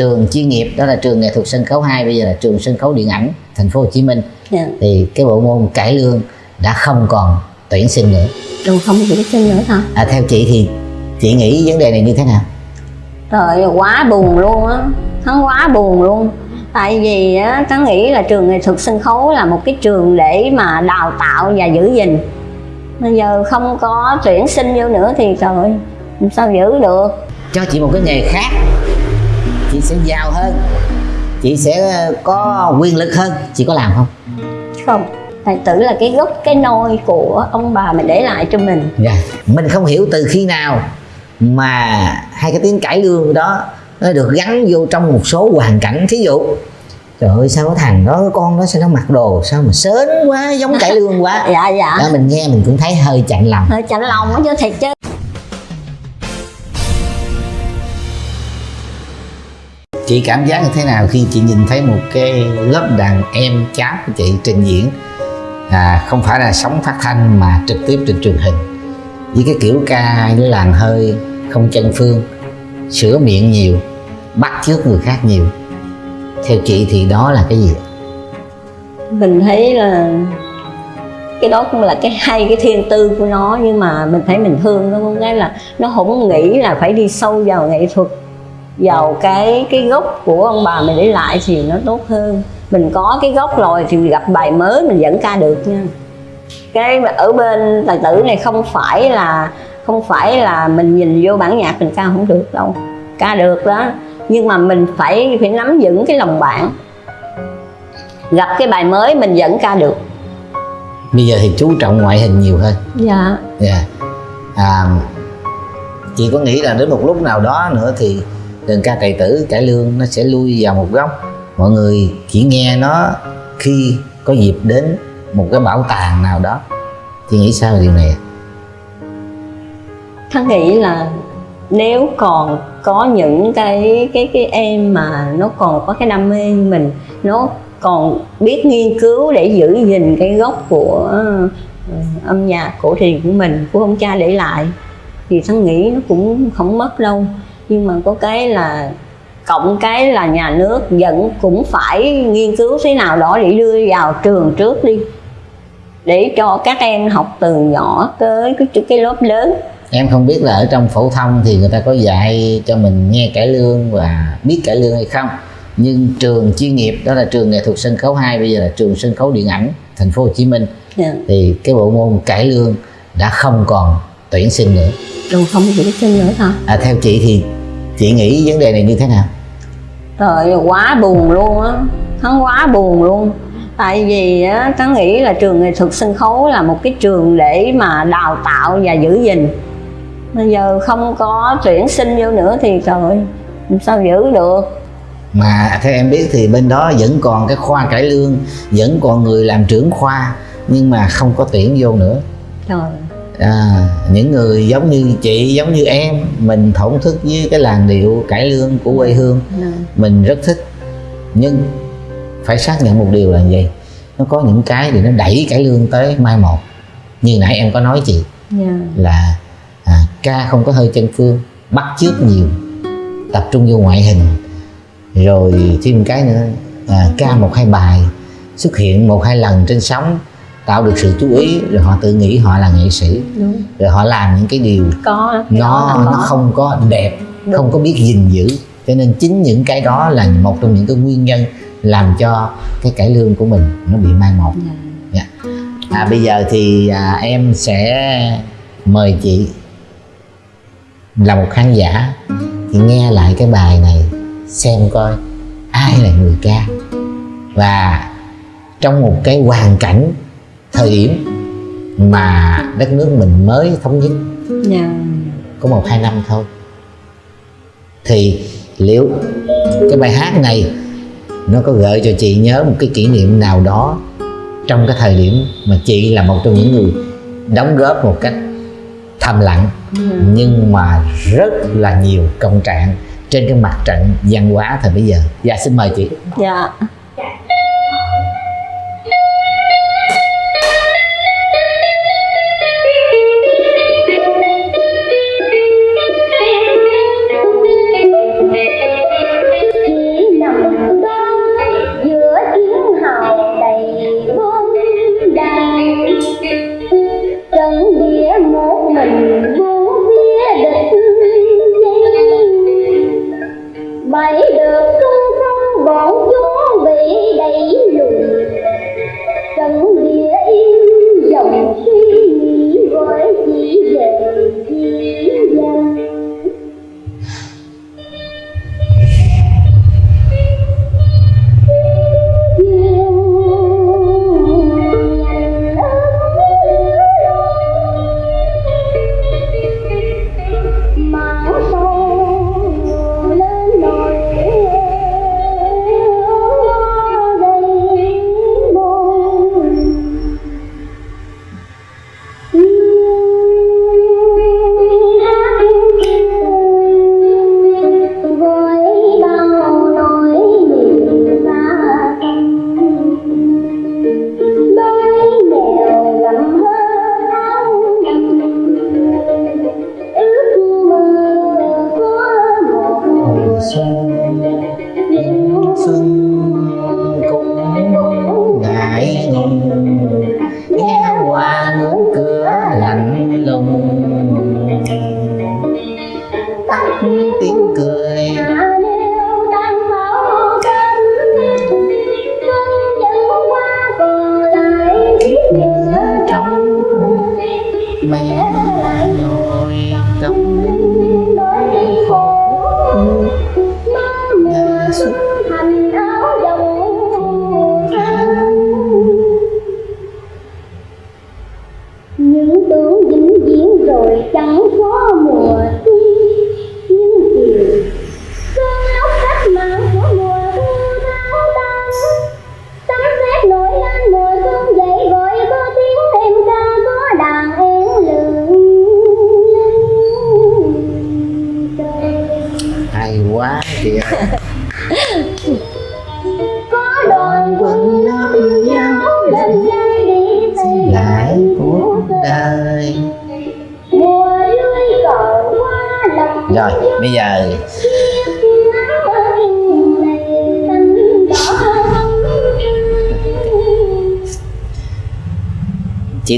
trường chuyên nghiệp đó là trường nghệ thuật sân khấu 2 bây giờ là trường sân khấu điện ảnh thành phố Hồ Chí Minh. Dạ. Thì cái bộ môn cải lương đã không còn tuyển sinh nữa. Rồi không tuyển sinh nữa hả? À, theo chị thì chị nghĩ vấn đề này như thế nào? Trời quá buồn luôn á. Hắn quá buồn luôn. Tại vì á tớ nghĩ là trường nghệ thuật sân khấu là một cái trường để mà đào tạo và giữ gìn. Bây giờ không có tuyển sinh vô nữa thì trời sao giữ được? Cho chị một cái nghề khác chị sẽ giàu hơn. Chị sẽ có quyền lực hơn. Chị có làm không? Không. Tài tử là cái gốc cái nôi của ông bà mình để lại cho mình. Dạ. Mình không hiểu từ khi nào mà hai cái tiếng cải lương đó nó được gắn vô trong một số hoàn cảnh thí dụ. Trời ơi sao cái thằng đó cái con đó sao nó mặc đồ sao mà sến quá giống cải lương quá. Dạ dạ. Đó mình nghe mình cũng thấy hơi chạnh lòng. Hơi chạnh lòng á chứ thiệt chứ chị cảm giác như thế nào khi chị nhìn thấy một cái lớp đàn em cháu của chị trình diễn? À, không phải là sóng phát thanh mà trực tiếp trên truyền hình. Với cái kiểu ca nó làng hơi không chân phương sửa miệng nhiều bắt chước người khác nhiều. Theo chị thì đó là cái gì mình thấy là cái đó cũng là cái hay cái thiên tư của nó. Nhưng mà mình thấy mình thương nó cũng cái là nó không nghĩ là phải đi sâu vào nghệ thuật vào cái cái gốc của ông bà mình để lại thì nó tốt hơn. Mình có cái gốc rồi thì gặp bài mới mình vẫn ca được nha. Cái ở bên tài tử này không phải là không phải là mình nhìn vô bản nhạc mình ca không được đâu. Ca được đó. Nhưng mà mình phải phải nắm vững cái lòng bạn. Gặp cái bài mới mình vẫn ca được. Bây giờ thì chú trọng ngoại hình nhiều hơn. Dạ. Dạ. À, chị có nghĩ là đến một lúc nào đó nữa thì đơn ca tài tử cải lương nó sẽ lui vào một góc. Mọi người chỉ nghe nó khi có dịp đến một cái bảo tàng nào đó. Chị nghĩ sao về điều này? Thắng nghĩ là nếu còn có những cái cái cái em mà nó còn có cái đam mê mình nó còn biết nghiên cứu để giữ gìn cái gốc của uh, âm nhạc cổ truyền của mình của ông cha để lại thì thắng nghĩ nó cũng không mất đâu nhưng mà có cái là cộng cái là nhà nước vẫn cũng phải nghiên cứu thế nào đó để đưa vào trường trước đi. Để cho các em học từ nhỏ tới cái, cái lớp lớn. Em không biết là ở trong phổ thông thì người ta có dạy cho mình nghe cải lương và biết cải lương hay không. Nhưng trường chuyên nghiệp đó là trường nghệ thuật sân khấu 2 bây giờ là trường sân khấu điện ảnh thành phố Hồ Chí Minh. Yeah. thì cái bộ môn cải lương đã không còn tuyển sinh nữa. Rồi không tuyển sinh nữa hả? À, theo chị thì chị nghĩ vấn đề này như thế nào? Trời ơi, quá buồn luôn á. Hắn quá buồn luôn. Tại vì á tớ nghĩ là trường nghệ thuật sân khấu là một cái trường để mà đào tạo và giữ gìn. Bây giờ không có tuyển sinh vô nữa thì trời ơi, sao giữ được? Mà theo em biết thì bên đó vẫn còn cái khoa cải lương vẫn còn người làm trưởng khoa nhưng mà không có tuyển vô nữa. Trời à, những người giống như chị giống như em mình thổn thức với cái làn điệu cải lương của quê hương. Dạ. mình rất thích. Nhưng phải xác nhận một điều là gì? Nó có những cái thì nó đẩy cải lương tới mai một. Như nãy em có nói chị dạ. là à, ca không có hơi chân phương bắt chước nhiều tập trung vô ngoại hình. Rồi thêm cái nữa à, ca một hai bài xuất hiện một hai lần trên sóng tạo được sự chú ý rồi họ tự nghĩ họ là nghệ sĩ đúng rồi họ làm những cái điều có cái nó là nó có. không có đẹp Đúng. không có biết gìn giữ cho nên chính những cái đó là một trong những cái nguyên nhân làm cho cái cải lương của mình nó bị mai một Dạ. Dạ. à, bây giờ thì à, em sẽ mời chị là một khán giả thì nghe lại cái bài này xem coi ai là người ca và trong một cái hoàn cảnh thời điểm mà đất nước mình mới thống nhất Dạ. có một hai năm thôi. Thì liệu cái bài hát này nó có gợi cho chị nhớ một cái kỷ niệm nào đó trong cái thời điểm mà chị là một trong những người đóng góp một cách thầm lặng nhưng mà rất là nhiều công trạng trên cái mặt trận văn hóa thời bây giờ? Dạ xin mời chị. Dạ. vậy được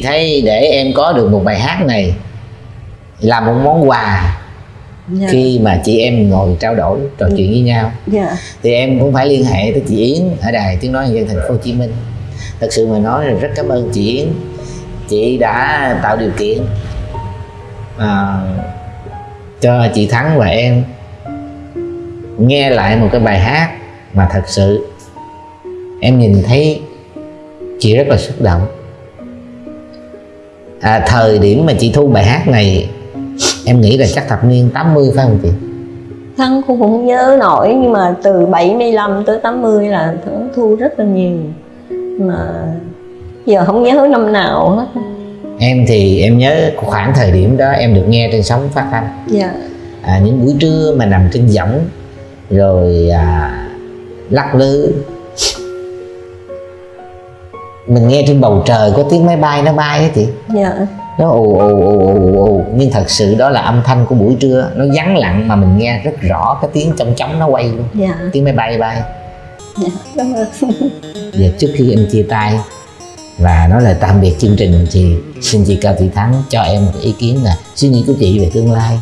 thấy để em có được một bài hát này là một món quà dạ. khi mà chị em ngồi trao đổi trò chuyện với nhau. Dạ. Thì em cũng phải liên hệ tới chị Yến ở đài tiếng nói nhân dân thành phố Hồ Chí Minh. Thật sự mà nói là rất cảm ơn chị Yến. Chị đã tạo điều kiện à, cho chị Thắng và em nghe lại một cái bài hát mà thật sự em nhìn thấy chị rất là xúc động à, thời điểm mà chị thu bài hát này em nghĩ là chắc thập niên 80 phải không chị? Thắng cũng không nhớ nổi nhưng mà từ 75 tới 80 là thu rất là nhiều. Mà giờ không nhớ năm nào hết. Em thì em nhớ khoảng thời điểm đó em được nghe trên sóng phát thanh. Dạ. À, những buổi trưa mà nằm trên võng rồi à, lắc lư mình nghe trên bầu trời có tiếng máy bay nó bay á chị. Dạ. Nó ù ù ù ù ù nhưng thật sự đó là âm thanh của buổi trưa nó vắng lặng mà mình nghe rất rõ cái tiếng trong trống nó quay luôn. Dạ. Tiếng máy bay bay. Dạ. Cảm ơn Giờ trước khi em chia tay và nói lời tạm biệt chương trình thì xin chị Cao Thị Thắng cho em một ý kiến là suy nghĩ của chị về tương lai,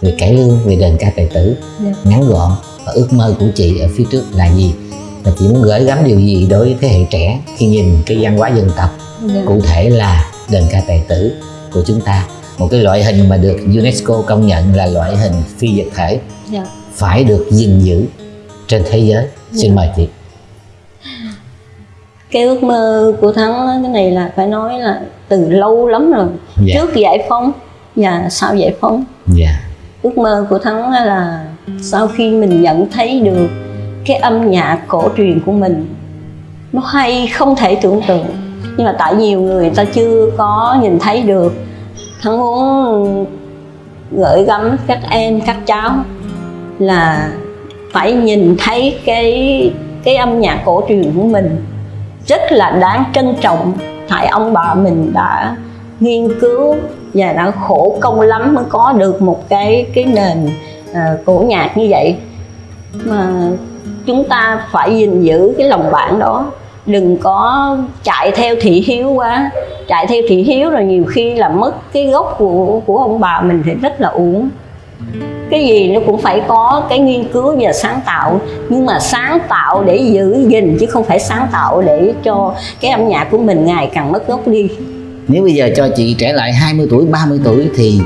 về cải lương, về đền ca tài tử. Dạ. ngắn gọn và ước mơ của chị ở phía trước là gì và chị muốn gửi gắm điều gì đối với thế hệ trẻ khi nhìn cái văn hóa dân tộc. Dạ. cụ thể là đền ca tài tử của chúng ta. Một cái loại hình mà được UNESCO công nhận là loại hình phi vật thể. Dạ. Phải được gìn giữ trên thế giới. Xin Dạ. mời chị. Cái ước mơ của thắng cái này là phải nói là từ lâu lắm rồi. Dạ. trước giải phóng. Và sau giải phóng. Dạ. Ước mơ của thắng là sau khi mình nhận thấy được cái âm nhạc cổ truyền của mình nó hay không thể tưởng tượng. Nhưng mà tại nhiều người ta chưa có nhìn thấy được. Thắng muốn gửi gắm các em các cháu là phải nhìn thấy cái cái âm nhạc cổ truyền của mình rất là đáng trân trọng. Tại ông bà mình đã nghiên cứu và đã khổ công lắm mới có được một cái cái nền uh, cổ nhạc như vậy mà chúng ta phải gìn giữ cái lòng bạn đó. Đừng có chạy theo thị hiếu quá. Chạy theo thị hiếu rồi nhiều khi là mất cái gốc của của ông bà mình thì rất là uổng. Cái gì nó cũng phải có cái nghiên cứu và sáng tạo. Nhưng mà sáng tạo để giữ gìn chứ không phải sáng tạo để cho cái âm nhạc của mình ngày càng mất gốc đi. Nếu bây giờ cho chị trẻ lại 20 tuổi 30 tuổi thì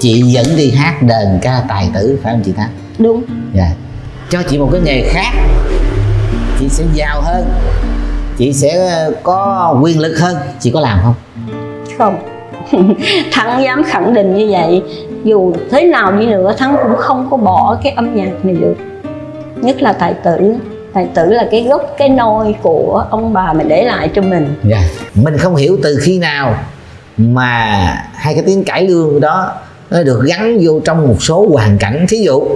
chị vẫn đi hát đờn ca tài tử phải không chị Thắng? Đúng. Dạ cho chị một cái nghề khác chị sẽ giàu hơn chị sẽ có quyền lực hơn. Chị có làm không? Không. Thắng dám khẳng định như vậy dù thế nào đi nữa thắng cũng không có bỏ cái âm nhạc này được. Nhất là tài tử. Tài tử là cái gốc cái nôi của ông bà mình để lại cho mình. Dạ. Mình không hiểu từ khi nào mà hai cái tiếng cải lương đó nó được gắn vô trong một số hoàn cảnh. Thí dụ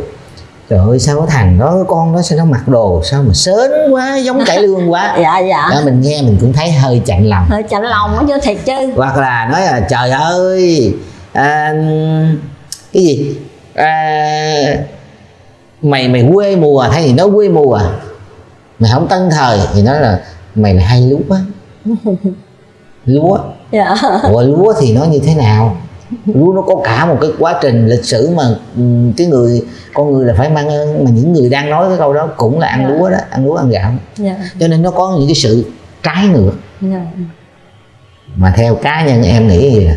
trời ơi sao có thằng đó con đó sao nó mặc đồ sao mà sến quá giống cải lương quá. Dạ dạ. Đó mình nghe mình cũng thấy hơi chạnh lòng. Hơi chạnh lòng á chứ thiệt chứ. Hoặc là nói là trời ơi à, cái gì? À, mày mày quê mùa thay vì nói quê mùa mày không tân thời thì nói là mày là hay lúa. Lúa. Dạ. Ủa lúa thì nó như thế nào nó có cả một cái quá trình lịch sử mà ừ, cái người con người là phải mang ơn mà những người đang nói cái câu đó cũng là ăn Dạ. lúa đó ăn lúa ăn gạo. Dạ. Cho nên nó có những cái sự trái ngược. Dạ. Mà theo cá nhân em nghĩ gì nè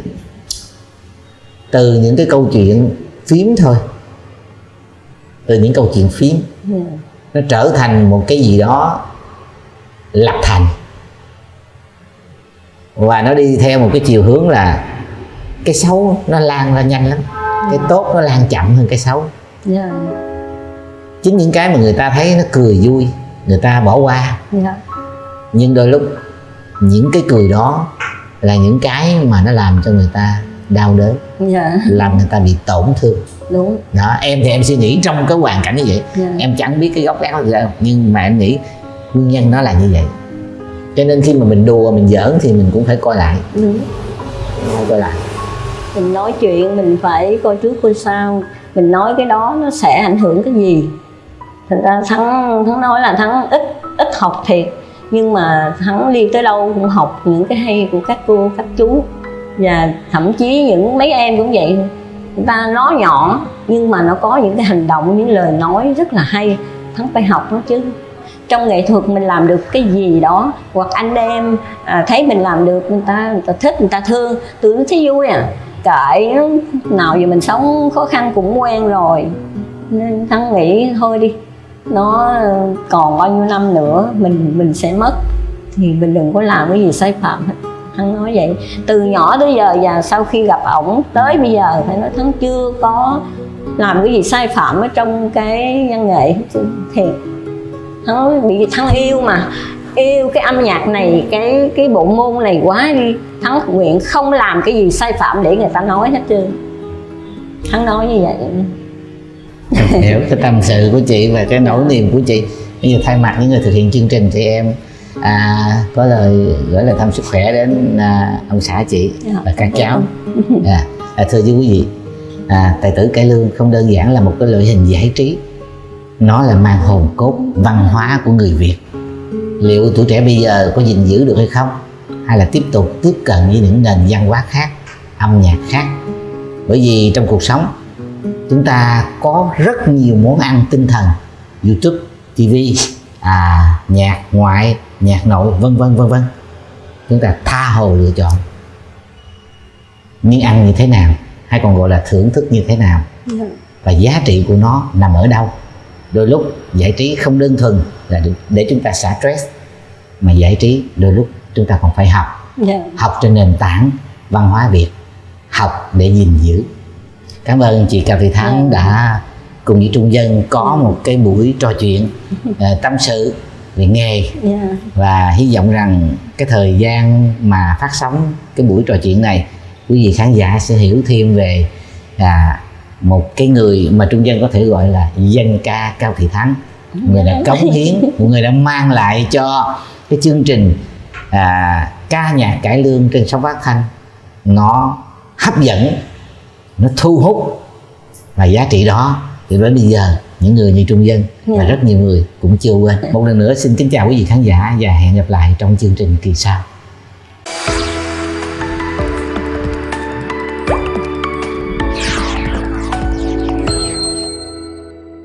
từ những cái câu chuyện phím thôi. Từ những câu chuyện phím. Dạ. Nó trở thành một cái gì đó lập thành. Và nó đi theo một cái chiều hướng là cái xấu nó lan ra nhanh lắm. Cái tốt nó lan chậm hơn cái xấu. Dạ. Chính những cái mà người ta thấy nó cười vui người ta bỏ qua. Dạ. Nhưng đôi lúc những cái cười đó là những cái mà nó làm cho người ta đau đớn. Dạ. Làm người ta bị tổn thương. Đúng. Đó em thì em suy nghĩ trong cái hoàn cảnh như vậy. Dạ. em chẳng biết cái gốc gác gì đâu. Nhưng mà em nghĩ nguyên nhân nó là như vậy. Cho nên khi mà mình đùa mình giỡn thì mình cũng phải coi lại. Đúng. Phải coi lại mình nói chuyện mình phải coi trước coi sau. Mình nói cái đó nó sẽ ảnh hưởng cái gì. Thật ra thắng thắng nói là thắng ít ít học thiệt. Nhưng mà thắng đi tới đâu cũng học những cái hay của các cô các chú. Và thậm chí những mấy em cũng vậy. Người ta nói nhỏ nhưng mà nó có những cái hành động những lời nói rất là hay. Thắng phải học nó chứ. Trong nghệ thuật mình làm được cái gì đó hoặc anh em à, thấy mình làm được người ta người ta thích người ta thương. Tưởng thấy vui à kệ nó, nào giờ mình sống khó khăn cũng quen rồi. Nên thắng nghĩ thôi đi nó còn bao nhiêu năm nữa mình mình sẽ mất. Thì mình đừng có làm cái gì sai phạm. Hết thắng nói vậy từ nhỏ tới giờ và sau khi gặp ổng tới bây giờ phải nói thắng chưa có làm cái gì sai phạm ở trong cái văn nghệ. Thì chứ nói thắng bị thắng yêu mà yêu cái âm nhạc này cái cái bộ môn này quá đi. Thắng nguyện không làm cái gì sai phạm để người ta nói hết trơn. Thắng nói như vậy. Hiểu cái tâm sự của chị và cái nỗi niềm của chị. Bây giờ thay mặt những người thực hiện chương trình thì em à, có lời gửi lời thăm sức khỏe đến à, ông xã chị Dạ. và các cháu. À, à, thưa quý vị à, tài tử cải lương không đơn giản là một cái loại hình giải trí. Nó là mang hồn cốt văn hóa của người việt liệu tuổi trẻ bây giờ có gìn giữ được hay không? Hay là tiếp tục tiếp cận với những nền văn hóa khác âm nhạc khác? Bởi vì trong cuộc sống chúng ta có rất nhiều món ăn tinh thần youtube tv à, nhạc ngoại nhạc nội vân vân vân vân. Chúng ta tha hồ lựa chọn nhưng ăn như thế nào hay còn gọi là thưởng thức như thế nào. Và giá trị của nó nằm ở đâu? Đôi lúc giải trí không đơn thuần là để- chúng ta xả stress mà giải trí. Đôi lúc chúng ta còn phải học. Dạ. Học trên nền tảng văn hóa Việt. Học để gìn giữ. Cảm ơn chị Cao Thị Thắng đã cùng với Trung Dân có một cái buổi trò chuyện ờ, tâm sự về nghề. Dạ. Và hy vọng rằng cái thời gian mà phát sóng cái buổi trò chuyện này quý vị khán giả sẽ hiểu thêm về à, một cái người mà Trung Dân có thể gọi là dân ca Cao Thị Thắng người đã cống hiến một người đã mang lại cho cái chương trình à, ca nhạc cải lương trên sóng phát thanh. Nó hấp dẫn nó thu hút và giá trị đó thì đến bây giờ những người như Trung Dân và Dạ. rất nhiều người cũng chưa quên. Một lần nữa xin kính chào quý vị khán giả và hẹn gặp lại trong chương trình kỳ sau